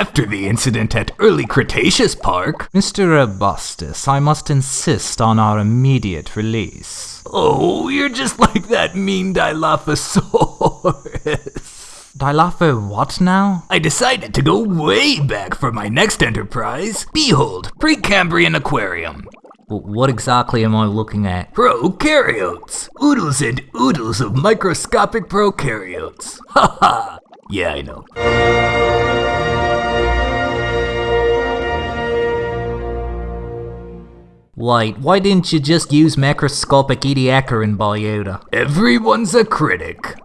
after the incident at Early Cretaceous Park. Mr. Robustus, I must insist on our immediate release. Oh, you're just like that mean Dilophosaurus. Dilopho what now? I decided to go way back for my next enterprise. Behold, Precambrian Aquarium. What exactly am I looking at? Prokaryotes! Oodles and oodles of microscopic prokaryotes. Ha ha! Yeah, I know. Wait, why didn't you just use macroscopic Ediacaran biota? Everyone's a critic.